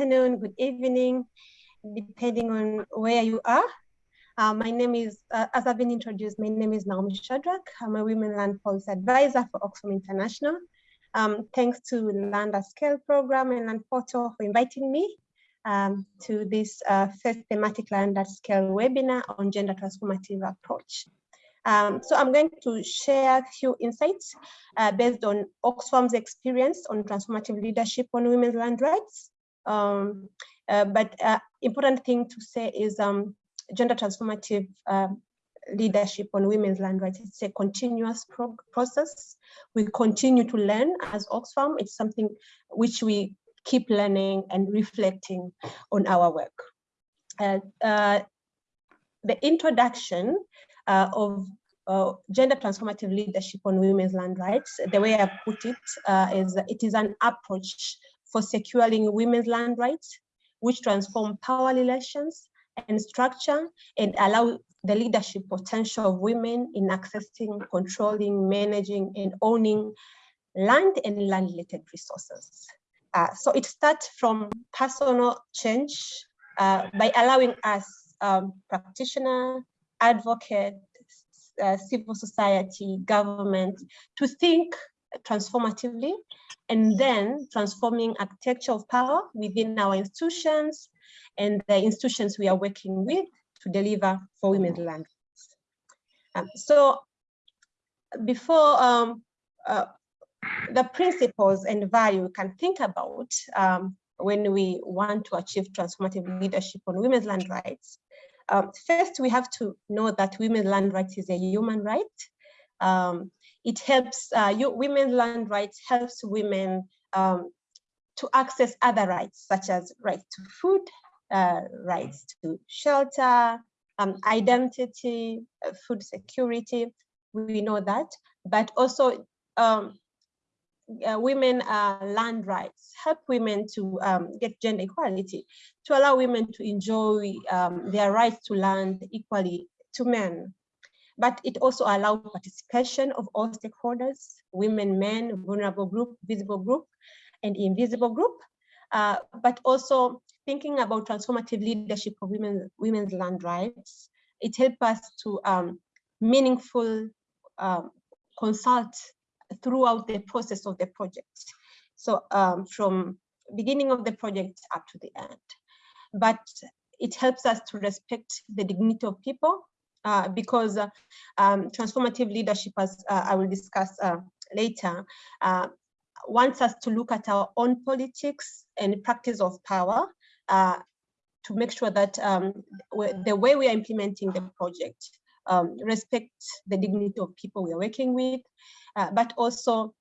afternoon, good evening, depending on where you are. Uh, my name is, uh, as I've been introduced, my name is Naomi Shadrack. I'm a Women Land Policy Advisor for Oxfam International. Um, thanks to Land at Scale program and Land Portal for inviting me um, to this uh, first thematic Land at Scale webinar on gender transformative approach. Um, so I'm going to share a few insights uh, based on Oxfam's experience on transformative leadership on women's land rights. Um, uh, but uh, important thing to say is um, gender transformative uh, leadership on women's land rights. It's a continuous pro process. We continue to learn as Oxfam. It's something which we keep learning and reflecting on our work. Uh, uh, the introduction uh, of uh, gender transformative leadership on women's land rights, the way I put it uh, is it is an approach for securing women's land rights, which transform power relations and structure and allow the leadership potential of women in accessing, controlling, managing, and owning land and land-related resources. Uh, so it starts from personal change uh, by allowing us um, practitioner, advocate, uh, civil society, government to think transformatively and then transforming architecture of power within our institutions and the institutions we are working with to deliver for women's land. Um, so before um, uh, the principles and value we can think about um, when we want to achieve transformative leadership on women's land rights um, first, we have to know that women's land rights is a human right. Um, it helps, uh, you, women's land rights helps women um, to access other rights, such as rights to food, uh, rights to shelter, um, identity, uh, food security, we know that, but also um, uh, women uh, land rights, help women to um, get gender equality, to allow women to enjoy um, their rights to land equally to men. But it also allowed participation of all stakeholders, women, men, vulnerable group, visible group, and invisible group, uh, but also thinking about transformative leadership of women, women's land rights. It helped us to um, meaningful um, consult throughout the process of the project. So um, from beginning of the project up to the end. But it helps us to respect the dignity of people uh, because uh, um, transformative leadership, as uh, I will discuss uh, later, uh, wants us to look at our own politics and practice of power to make sure that um, the way we are implementing the project um, the dignity of people we are working with, but also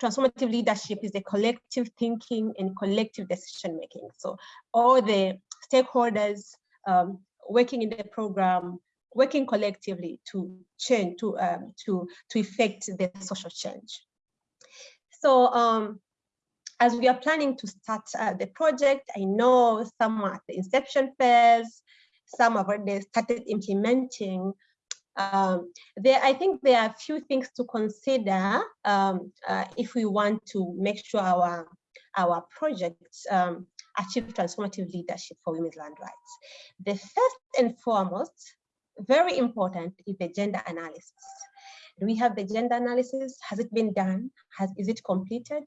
transformative leadership is a collective thinking and collective decision making. So all the stakeholders um, working in the program, working collectively to change, to um, to to effect the social change. So um, as we are planning to start uh, the project, I know some at the inception phase, some have already started implementing um, there, I think there are a few things to consider um, uh, if we want to make sure our, our projects um, achieve transformative leadership for women's land rights. The first and foremost, very important, is the gender analysis. Do we have the gender analysis? Has it been done? Has, is it completed?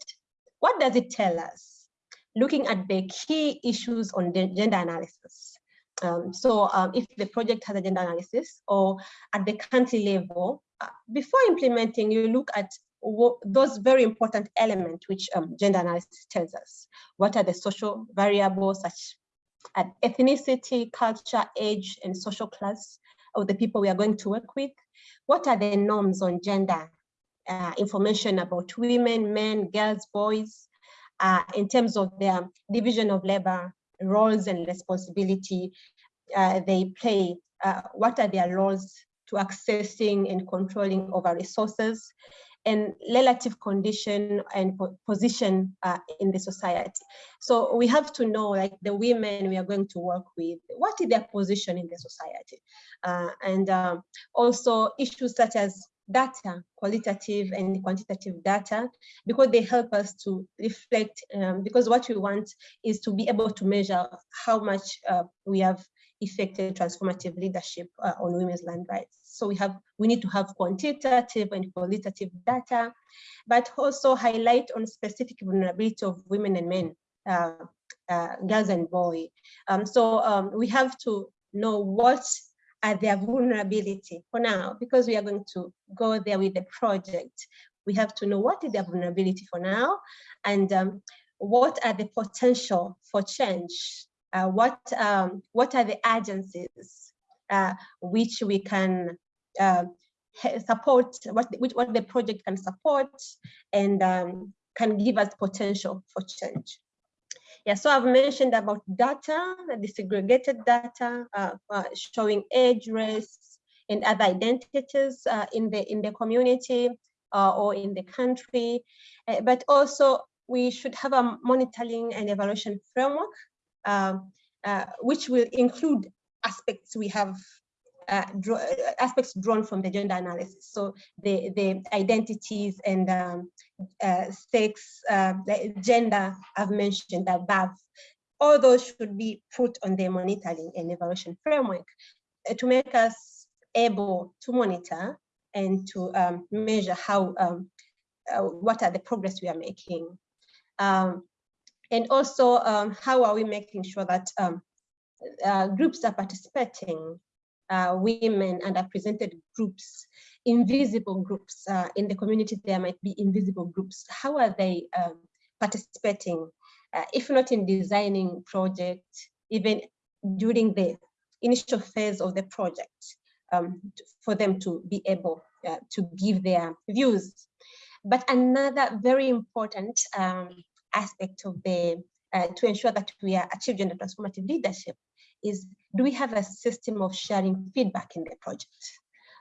What does it tell us? Looking at the key issues on the gender analysis. Um, so um, if the project has a gender analysis or at the country level, uh, before implementing, you look at those very important elements which um, gender analysis tells us. What are the social variables such as ethnicity, culture, age, and social class of the people we are going to work with? What are the norms on gender uh, information about women, men, girls, boys, uh, in terms of their division of labor, roles and responsibility uh, they play, uh, what are their roles to accessing and controlling over resources and relative condition and position uh, in the society. So we have to know like the women we are going to work with, what is their position in the society? Uh, and um, also issues such as data, qualitative and quantitative data, because they help us to reflect, um, because what we want is to be able to measure how much uh, we have effective transformative leadership uh, on women's land rights. So we have, we need to have quantitative and qualitative data, but also highlight on specific vulnerability of women and men, uh, uh, girls and boys. Um, so um, we have to know what are their vulnerability for now, because we are going to go there with the project. We have to know what is their vulnerability for now, and um, what are the potential for change uh, what um, what are the agencies uh, which we can uh, support, what which what the project can support and um, can give us potential for change. Yeah, so I've mentioned about data, desegregated data, uh, uh, showing age, race, and other identities uh, in the in the community or in the country, but also we should have a monitoring and evaluation framework um, uh, which will include aspects we have uh, draw, uh, aspects drawn from the gender analysis. So the, the identities and um, uh, sex, uh, gender I've mentioned above, all those should be put on the monitoring and evaluation framework uh, to make us able to monitor and to um, measure how, um, what are the progress we are making. Um, and also, um, how are we making sure that um, uh, groups are participating, uh, women, underrepresented groups, invisible groups uh, in the community, there might be invisible groups. How are they um, participating, uh, if not in designing projects, even during the initial phase of the project, um, for them to be able uh, to give their views. But another very important um, aspect of the, uh, to ensure that we are achieve gender transformative leadership is, do we have a system of sharing feedback in the project?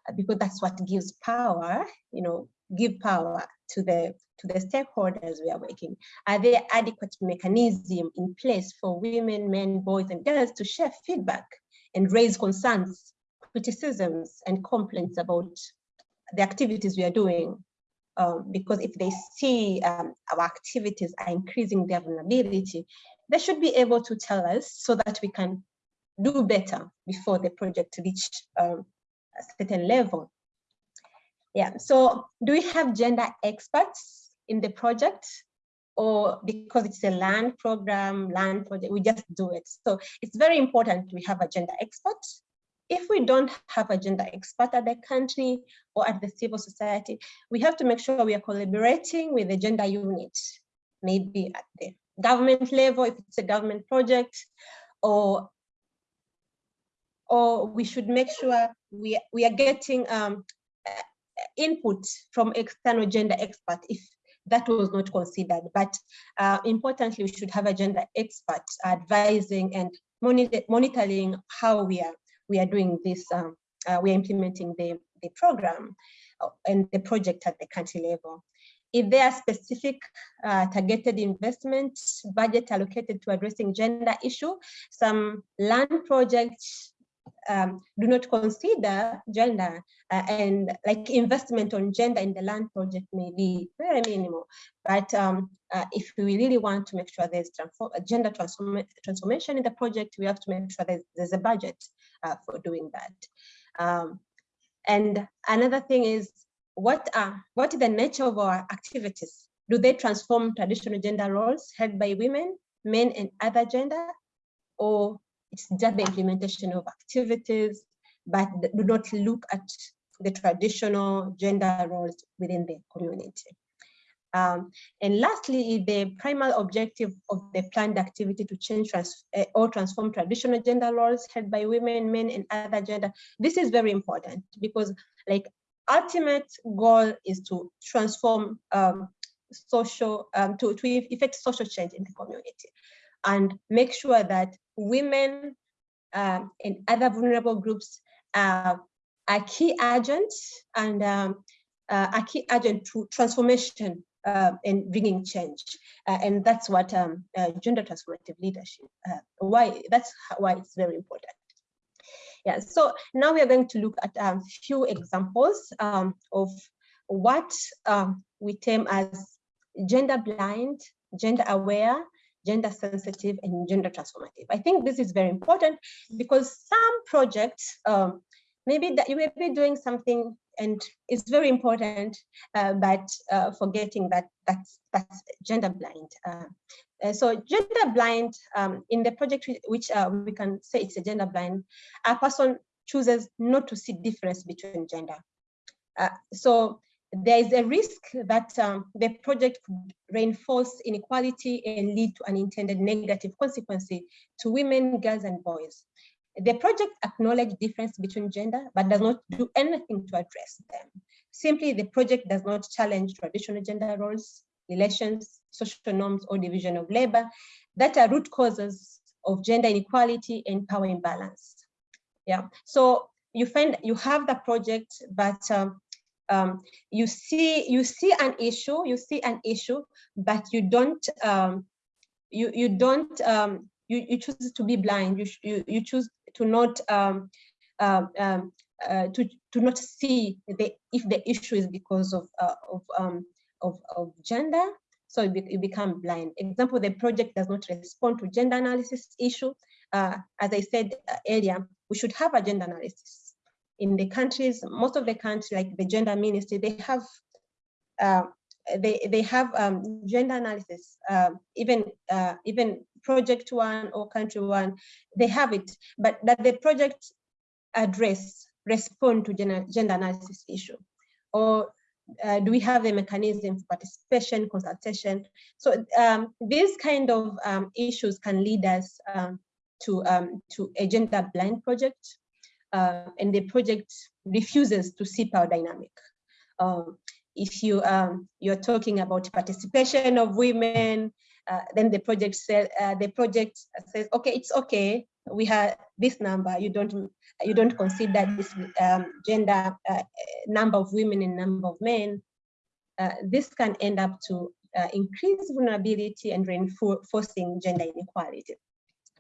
Uh, because that's what gives power, you know, give power to the to the stakeholders we are working. Are there adequate mechanism in place for women, men, boys, and girls to share feedback and raise concerns, criticisms, and complaints about the activities we are doing um, because if they see um, our activities are increasing their vulnerability, they should be able to tell us so that we can do better before the project reach um, a certain level. Yeah, so do we have gender experts in the project? Or because it's a land program, land project, we just do it. So it's very important we have a gender expert if we don't have a gender expert at the country or at the civil society, we have to make sure we are collaborating with the gender unit, maybe at the government level, if it's a government project, or or we should make sure we, we are getting um, input from external gender expert if that was not considered. But uh, importantly, we should have a gender expert advising and monitoring how we are we are doing this, um, uh, we are implementing the, the program uh, and the project at the country level. If there are specific uh, targeted investment budget allocated to addressing gender issue, some land projects um, do not consider gender uh, and like investment on gender in the land project may be very minimal. But um, uh, if we really want to make sure there's transform gender transform transformation in the project, we have to make sure there's, there's a budget uh, for doing that. Um, and another thing is what are what is the nature of our activities? Do they transform traditional gender roles held by women, men, and other gender? Or it's just the implementation of activities, but do not look at the traditional gender roles within the community. Um, and lastly, the primary objective of the planned activity to change trans uh, or transform traditional gender roles held by women, men, and other gender. This is very important because like ultimate goal is to transform um, social, um, to, to effect social change in the community and make sure that women um, and other vulnerable groups uh, are key agents and um, uh, a key agent to transformation uh, and bringing change. Uh, and that's what um, uh, gender transformative leadership, uh, why that's why it's very important. Yeah, so now we are going to look at a um, few examples um, of what um, we term as gender blind, gender aware, gender sensitive, and gender transformative. I think this is very important because some projects, um, maybe that you may be doing something and it's very important, uh, but uh, forgetting that that's, that's gender blind. Uh, uh, so gender blind um, in the project which uh, we can say it's a gender blind a person chooses not to see difference between gender uh, so there is a risk that um, the project could reinforce inequality and lead to unintended negative consequences to women girls and boys. The project acknowledges difference between gender but does not do anything to address them. Simply the project does not challenge traditional gender roles relations, social norms, or division of labor that are root causes of gender inequality and power imbalance. Yeah, so you find you have the project, but um, um, you see you see an issue, you see an issue, but you don't um, you you don't um, you you choose to be blind. You you you choose to not um, um, um, uh, to to not see the if the issue is because of uh, of um, of, of gender, so you, be, you, become blind. Example, the project does not respond to gender analysis issue. Uh, as I said uh, earlier, we should have a gender analysis. In the countries, most of the countries, like the gender ministry, they have uh, they they have um, gender analysis. Uh, even uh, even project one or country one, they have it, but that the project address respond to gender, gender analysis issue or uh, do we have the mechanism for participation, consultation? So um, these kind of um, issues can lead us um, to, um, to a gender blind project, uh, and the project refuses to see power dynamic. Um, if you um, you're talking about participation of women, uh, then the project says uh, the project says, okay, it's okay. We have this number. You don't you don't consider this um, gender uh, number of women and number of men, uh, this can end up to uh, increase vulnerability and reinforcing gender inequality.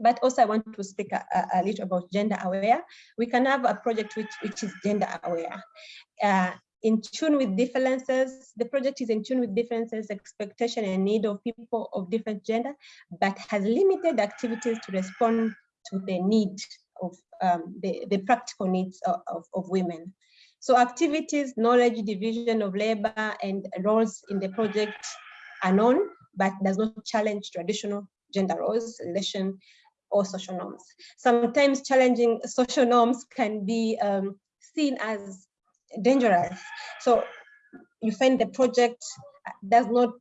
But also I want to speak a, a, little about gender aware. We can have a project which, which is gender aware. Uh, in tune with differences, the project is in tune with differences, expectation and need of people of different gender, but has limited activities to respond to the need of um, the, the practical needs of, of, of, women. So activities, knowledge, division of labor and roles in the project are known, but does not challenge traditional gender roles, relation, or social norms. Sometimes challenging social norms can be um, seen as dangerous. So you find the project does not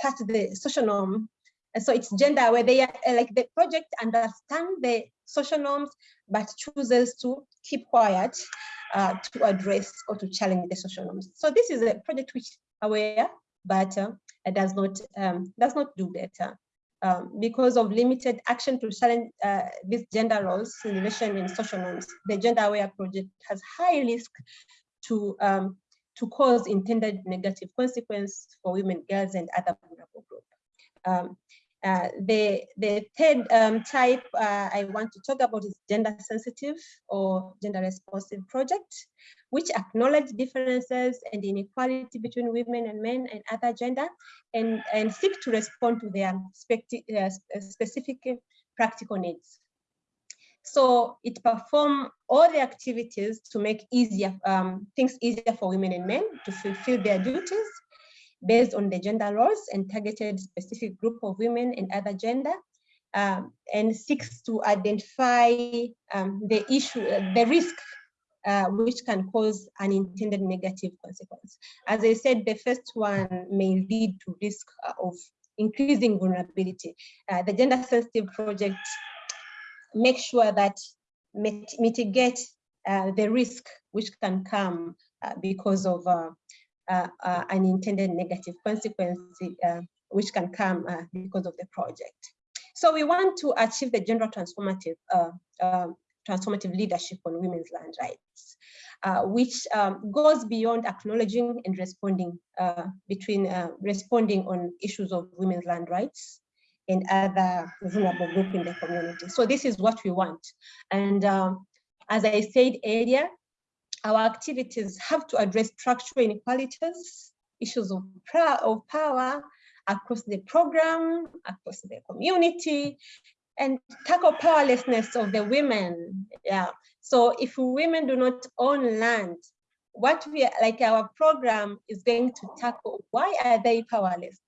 touch the social norm. And so it's gender where they are like the project understand the social norms, but chooses to keep quiet uh, to address or to challenge the social norms. So this is a project which aware, but uh, does not um, does not do better. Um, because of limited action to challenge uh, these gender roles in relation in social norms, the Gender Aware Project has high risk to um, to cause intended negative consequence for women, girls, and other vulnerable groups. Um, uh, the, the third um, type uh, I want to talk about is gender sensitive or gender responsive project, which acknowledge differences and inequality between women and men and other gender and, and seek to respond to their uh, specific practical needs. So it perform all the activities to make easier um, things easier for women and men to fulfill their duties based on the gender roles and targeted specific group of women and other gender um, and seeks to identify um, the issue, uh, the risk uh, which can cause unintended negative consequence. As I said, the first one may lead to risk uh, of increasing vulnerability. Uh, the gender sensitive project makes sure that mit mitigate uh, the risk which can come because of uh, uh, unintended negative consequences uh, which can come because of the project. So we want to achieve the gender transformative transformative leadership on women's land rights, uh, which um, goes beyond acknowledging and responding uh, between uh, responding on issues of women's land rights and other vulnerable group in the community. So this is what we want. And um, As I said earlier, our activities have to address structural inequalities, issues of, of power across the program, across the community, and tackle powerlessness of the women. Yeah. So if women do not own land, what we like our program is going to tackle why are they powerless?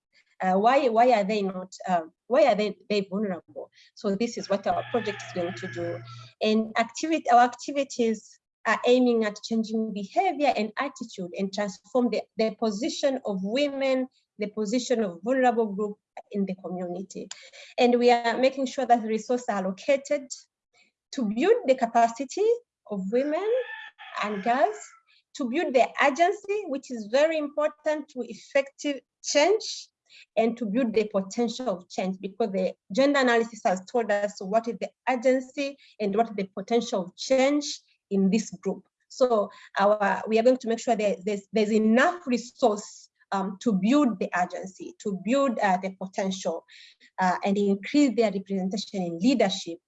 Uh, why why are they not um, why are they they vulnerable? So this is what our project is going to do, and activity our activities are aiming at changing behavior and attitude and transform the, the position of women, the position of vulnerable group in the community. And we are making sure that resources are allocated to build the capacity of women and girls, to build the agency, which is very important to effective change and to build the potential of change because the gender analysis has told us what is the agency and what is the potential of change in this group. So our, we are going to make sure that there's, there's enough resource um, to build the agency, to build uh, the potential uh, and increase their representation in leadership,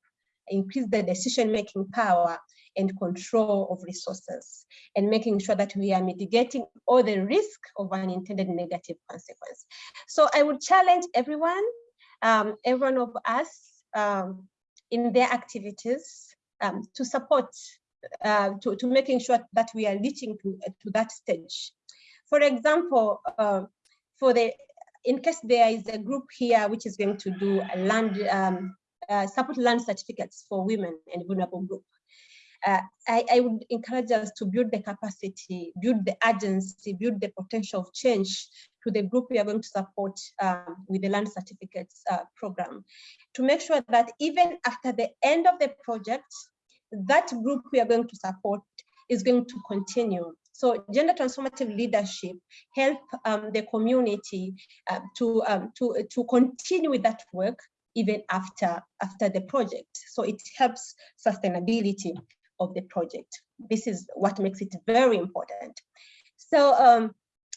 increase the decision-making power and control of resources and making sure that we are mitigating all the risk of unintended negative consequence. So I would challenge everyone, um, every one of us um, in their activities um, to support, uh, to, to making sure that we are reaching to, to that stage. For example, uh, for the in case there is a group here which is going to do a land um, uh, support land certificates for women and vulnerable group. Uh, I, I, would encourage us to build the capacity, build the agency, build the potential of change to the group we are going to support um, with the land certificates uh, program to make sure that even after the end of the project, that group we are going to support is going to continue. So gender transformative leadership help um, the community uh, to, um, to, to continue with that work even after, after the project. So it helps sustainability of the project. This is what makes it very important. So um,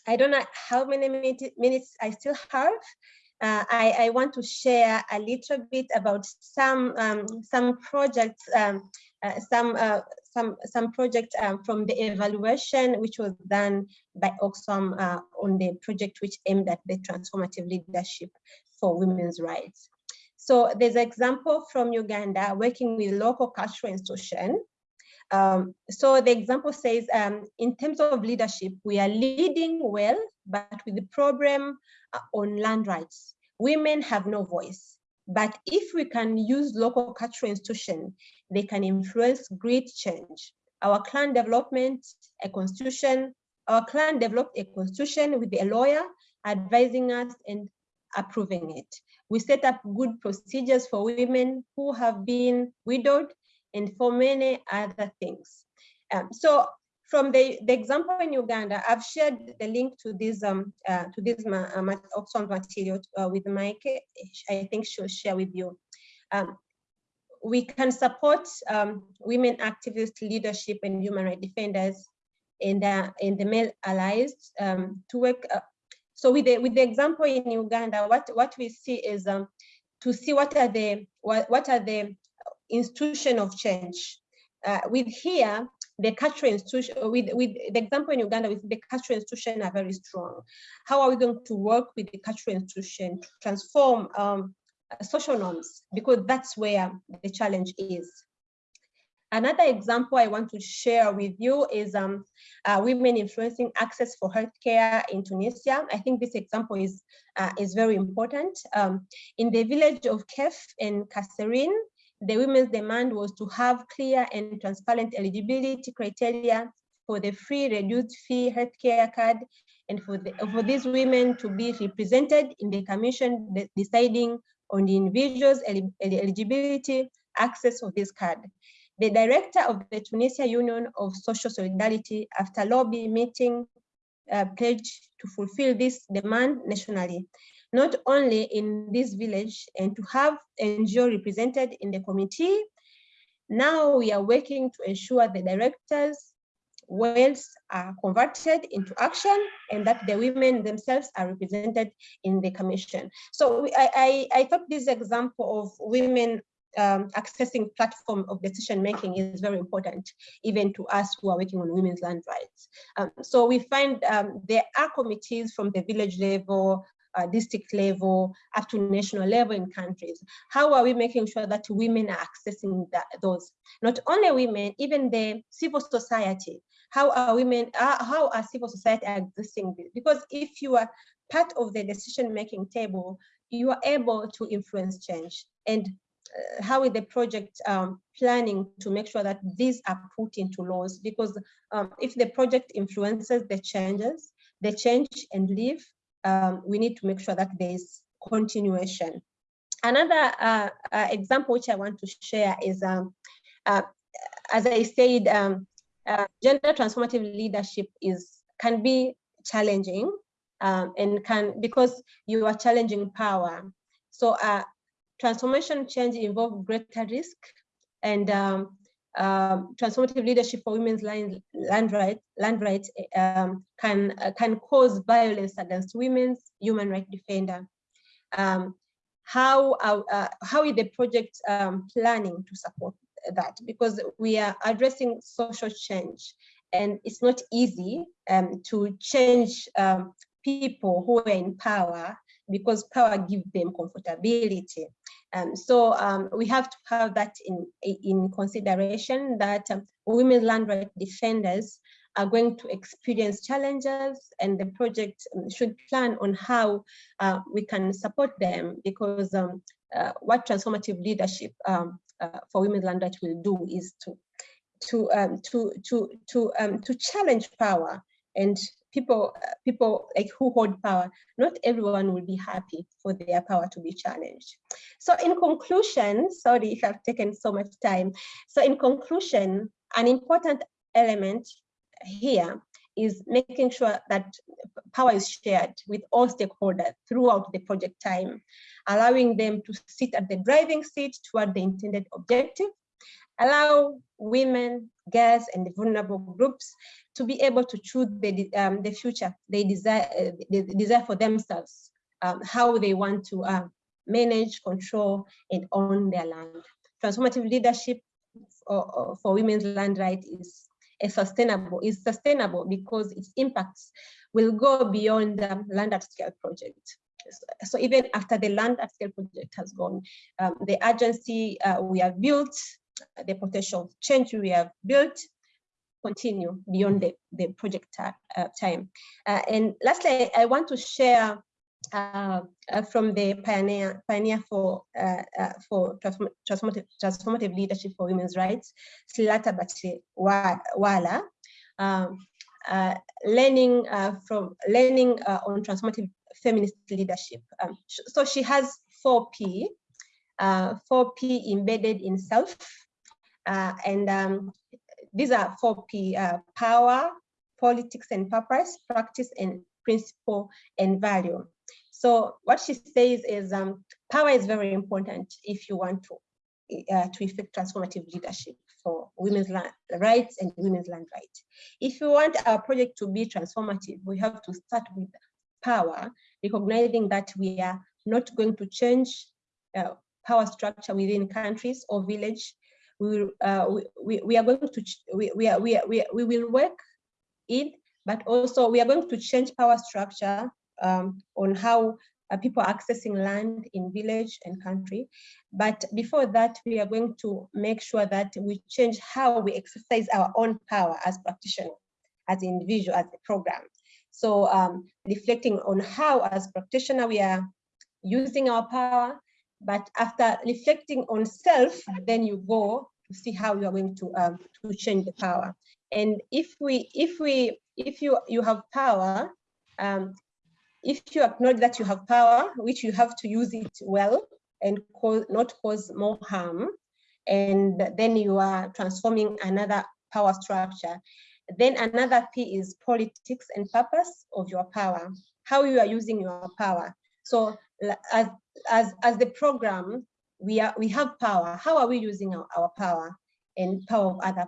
I don't know how many minutes I still have. Uh, I, I, want to share a little bit about some um, some projects, um, uh, some uh, some some project um, from the evaluation which was done by Oxfam uh, on the project which aimed at the transformative leadership for women's rights. So there's an example from Uganda working with local cultural institution um, so the example says, um, in terms of leadership, we are leading well, but with the problem uh, on land rights. Women have no voice. But if we can use local cultural institutions, they can influence great change. Our clan development, a constitution, our clan developed a constitution with a lawyer advising us and approving it. We set up good procedures for women who have been widowed and for many other things. Um, so from the, the example in Uganda, I've shared the link to this um, uh, to this ma uh, Oxfam material uh, with Mike. I think she'll share with you. Um, we can support um, women activist leadership and human rights defenders and uh, in the male allies um, to work. Uh, so with the with the example in Uganda, what what we see is um, to see what are the what, what are the institution of change. Uh, with here, the cultural institution, with, with the example in Uganda, with the cultural institution are very strong. How are we going to work with the cultural institution to transform um, social norms? Because that's where the challenge is. Another example I want to share with you is um, uh, women influencing access for healthcare in Tunisia. I think this example is, uh, is very important. Um, in the village of Kef in Kasserine, the women's demand was to have clear and transparent eligibility criteria for the free reduced fee healthcare card and for, the, for these women to be represented in the commission deciding on the individual's eligibility access of this card. The director of the Tunisia Union of Social Solidarity, after lobby meeting, uh, pledged to fulfill this demand nationally not only in this village and to have NGO represented in the committee. Now we are working to ensure the directors' wells are converted into action and that the women themselves are represented in the commission. So I, I, I thought this example of women um, accessing platform of decision making is very important, even to us who are working on women's land rights. Um, so we find um, there are committees from the village level, uh, district level, up to national level in countries. How are we making sure that women are accessing that, those? Not only women, even the civil society. How are women, uh, how are civil society accessing this? Because if you are part of the decision-making table, you are able to influence change. And uh, how is the project um, planning to make sure that these are put into laws? Because um, if the project influences the changes, the change and leave, um, we need to make sure that there's continuation. Another uh, uh, example which I want to share is, um, uh, as I said, um, uh, gender transformative leadership is can be challenging um, and can because you are challenging power. So uh, transformation change involves greater risk and um, um, transformative leadership for women's land, land rights, land rights um, can, uh, can cause violence against women's human rights defender. Um, how, uh, uh, how is the project um, planning to support that? Because we are addressing social change and it's not easy um, to change um, people who are in power because power gives them comfortability. Um, so um, we have to have that in, in consideration that um, women land right defenders are going to experience challenges and the project um, should plan on how uh, we can support them because um, uh, what transformative leadership um, uh, for women land right will do is to to to to to to challenge power and people uh, people like who hold power not everyone will be happy for their power to be challenged. So in conclusion sorry if i've taken so much time. So in conclusion an important element here is making sure that power is shared with all stakeholders throughout the project time, allowing them to sit at the driving seat toward the intended objective, allow women, girls, and the vulnerable groups to be able to choose the, um, the future they desire, uh, they desire for themselves, um, how they want to uh, manage, control, and own their land. Transformative leadership for, for women's land rights is a sustainable, is sustainable because its impacts will go beyond the land at scale project. So even after the land at scale project has gone, um, the agency uh, we have built the potential change we have built continue beyond the, the project uh, time. Uh, and lastly, I want to share uh, uh from the pioneer pioneer for uh, uh, for transformative, transformative leadership for women's rights, Srilatha Batliwala, um, learning from learning on transformative feminist leadership. Um, so she has four P, four P embedded in self, uh, and um, these are four P, uh, power, politics and purpose, practice and principle and value. So what she says is um, power is very important if you want to, uh, to effect transformative leadership for women's rights and women's land rights. If you want our project to be transformative, we have to start with power, recognizing that we are not going to change uh, power structure within countries or village we, uh, we, we are going to, we, we, are, we, are, we, we will work in, but also we are going to change power structure um, on how uh, people are accessing land in village and country. But before that, we are going to make sure that we change how we exercise our own power as practitioners, as individual, as a program. So um, reflecting on how as practitioner we are using our power, but after reflecting on self, then you go to see how you are going to um, to change the power. And if we if we if you you have power, um, if you acknowledge that you have power, which you have to use it well and cause, not cause more harm, and then you are transforming another power structure. Then another P is politics and purpose of your power, how you are using your power. So as, as, as the program, we, are, we have power. How are we using our, our power and power of other,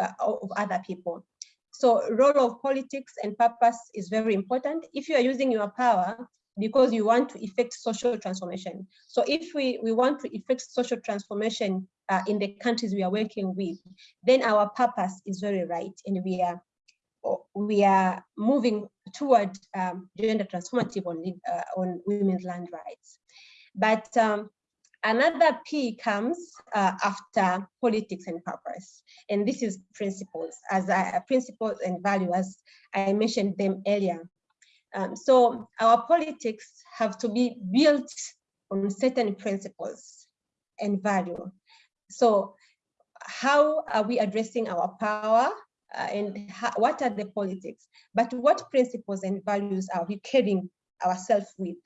uh, of other people? So role of politics and purpose is very important. If you are using your power because you want to effect social transformation. So if we, we want to effect social transformation uh, in the countries we are working with, then our purpose is very right. And we are we are moving toward um, gender transformative on, uh, on women's land rights. But um, another P comes uh, after politics and purpose. And this is principles, as I, principles and value, as I mentioned them earlier. Um, so our politics have to be built on certain principles and value. So how are we addressing our power uh, and what are the politics? But what principles and values are we carrying ourselves with?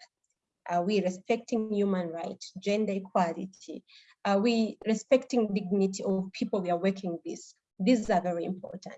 Are we respecting human rights, gender equality? Are we respecting dignity of people we are working with? These are very important.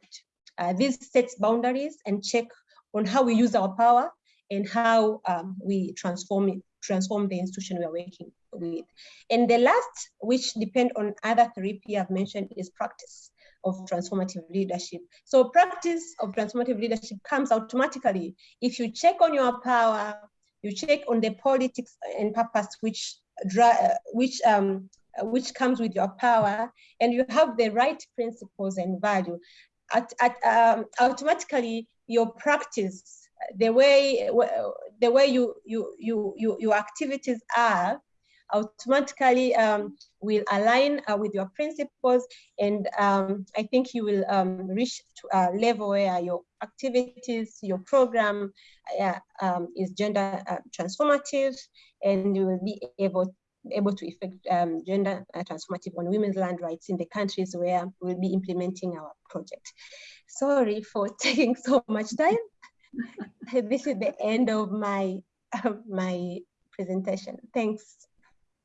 Uh, this sets boundaries and check on how we use our power and how um, we transform it, transform the institution we are working with. And the last, which depend on other three P I've mentioned, is practice of transformative leadership. So practice of transformative leadership comes automatically. If you check on your power, you check on the politics and purpose which, which um, which comes with your power and you have the right principles and value at, at um, automatically your practice the way the way you you you, you your activities are automatically um, will align uh, with your principles and um, I think you will um, reach a level where your activities, your program uh, um, is gender uh, transformative and you will be able able to effect um, gender uh, transformative on women's land rights in the countries where we'll be implementing our project. Sorry for taking so much time. this is the end of my uh, my presentation. Thanks.